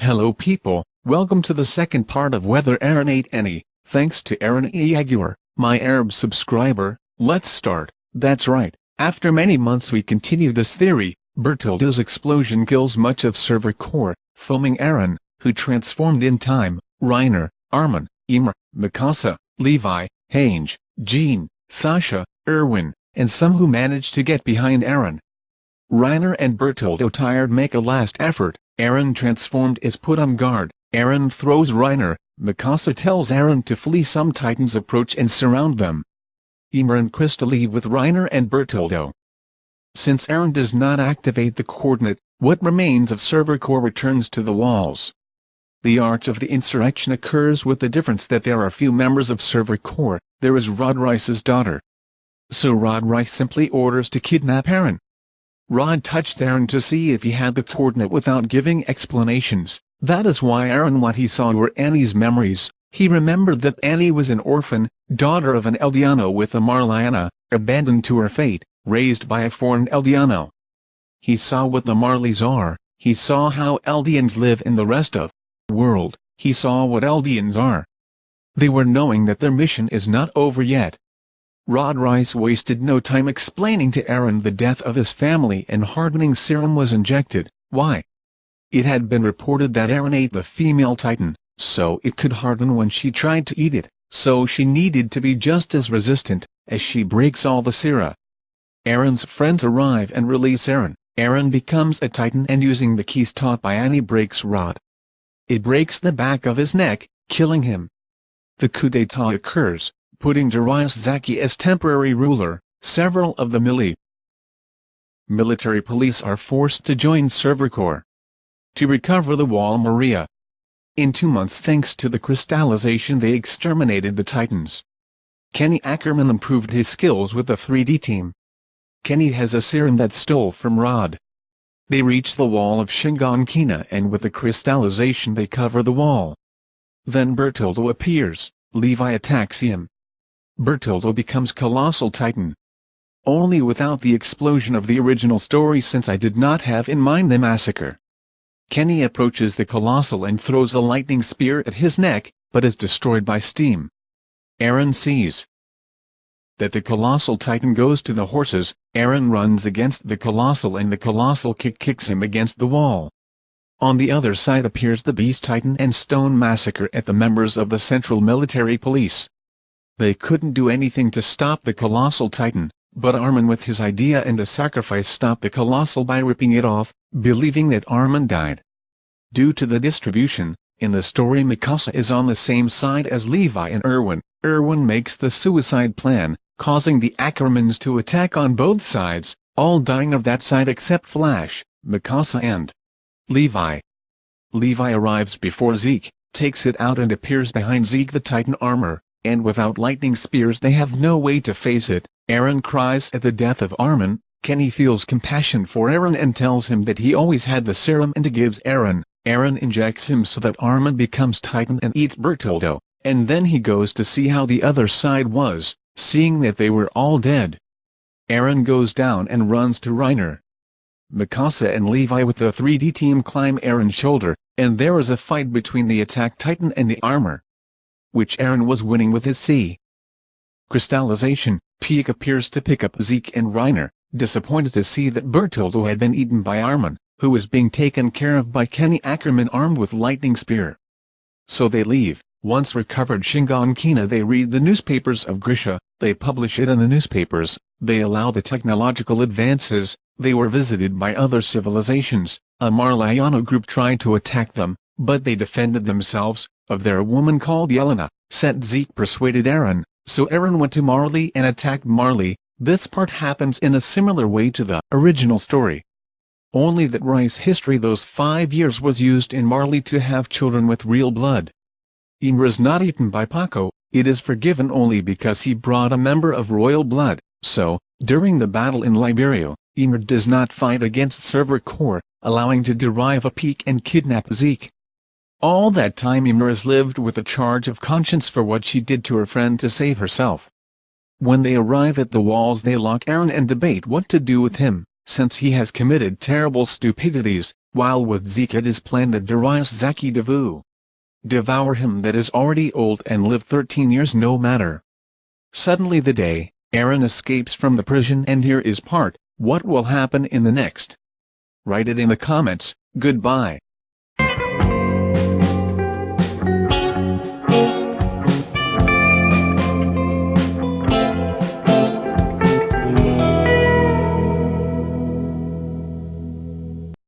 Hello people, welcome to the second part of Whether Eren ate any, thanks to Aaron. Aguilar, my Arab subscriber, let's start, that's right, after many months we continue this theory, Bertoldo's explosion kills much of Survey Corps, foaming Eren, who transformed in time, Reiner, Armin, Ymir, Mikasa, Levi, Hange, Jean, Sasha, Erwin, and some who managed to get behind Eren. Reiner and Bertoldo tired make a last effort, Eren transformed is put on guard, Eren throws Reiner, Mikasa tells Eren to flee some titans approach and surround them. Ymir and Krista leave with Reiner and Bertoldo. Since Eren does not activate the coordinate, what remains of Survey Corps returns to the walls. The arch of the insurrection occurs with the difference that there are few members of Survey Corps, there is Rod Reiss's daughter. So Rod Reiss simply orders to kidnap Eren. Rod touched Eren to see if he had the coordinate without giving explanations, that is why Eren what he saw were Annie's memories, he remembered that Annie was an orphan, daughter of an Eldiano with a Marliana, abandoned to her fate, raised by a foreign Eldiano. He saw what the Marleys are, he saw how Eldians live in the rest of world, he saw what Eldians are. They were knowing that their mission is not over yet, Rod Reiss wasted no time explaining to Eren the death of his family and hardening serum was injected, why? It had been reported that Eren ate the female titan, so it could harden when she tried to eat it, so she needed to be just as resistant, as she breaks all the sera. Eren's friends arrive and release Eren, Eren becomes a titan and using the keys taught by Annie breaks Rod. It breaks the back of his neck, killing him. The coup d'etat occurs, putting Darius Zaki as temporary ruler, several of the mili military police are forced to join Server to recover the Wall Maria. In two months thanks to the crystallization they exterminated the Titans. Kenny Ackerman improved his skills with the 3D team. Kenny has a serum that stole from Rod. They reach the wall of Shiganshina and with the crystallization they cover the wall. Then Bertoldo appears, Levi attacks him, Bertoldo becomes Colossal Titan. Only without the explosion of the original story since I did not have in mind the massacre. Kenny approaches the Colossal and throws a lightning spear at his neck, but is destroyed by steam. Eren sees that the Colossal Titan goes to the horses, Eren runs against the Colossal and the Colossal kick kicks him against the wall. On the other side appears the Beast Titan and Stone Massacre at the members of the Central Military Police. They couldn't do anything to stop the colossal titan, but Armin with his idea and a sacrifice stopped the colossal by ripping it off, believing that Armin died. Due to the distribution, in the story Mikasa is on the same side as Levi and Erwin, Erwin makes the suicide plan, causing the Ackermans to attack on both sides, all dying of that side except Flash, Mikasa and Levi. Levi arrives before Zeke, takes it out and appears behind Zeke the Titan armor, and without lightning spears they have no way to face it. Eren cries at the death of Armin, Kenny feels compassion for Eren and tells him that he always had the serum and gives Eren. Eren injects him so that Armin becomes Titan and eats Bertoldo, and then he goes to see how the other side was, seeing that they were all dead. Eren goes down and runs to Reiner. Mikasa and Levi with the 3D team climb Aaron's shoulder, and there is a fight between the attack titan and the armor which Eren was winning with his C. Crystallization, Pieck appears to pick up Zeke and Reiner, disappointed to see that Bertoldo had been eaten by Armin, who was being taken care of by Kenny Ackerman armed with lightning spear. So they leave. Once recovered Shiganshina they read the newspapers of Grisha, they publish it in the newspapers, they allow the technological advances, they were visited by other civilizations, a Marliano group tried to attack them, but they defended themselves, of their woman called Yelena, Set Zeke persuaded Eren, so Eren went to Marley and attacked Marley, this part happens in a similar way to the original story. Only that Rice history those five years was used in Marley to have children with real blood. Ymir is not eaten by Paco, it is forgiven only because he brought a member of royal blood, so, during the battle in Liberio, Ymir does not fight against Survey Corps, allowing to derive a peak and kidnap Zeke. All that time has lived with a charge of conscience for what she did to her friend to save herself. When they arrive at the walls they lock Eren and debate what to do with him, since he has committed terrible stupidities, while with Zeke it is planned that Darius Zaki Devu devour him that is already old and live 13 years no matter. Suddenly the day, Eren escapes from the prison and here is part, what will happen in the next? Write it in the comments, goodbye.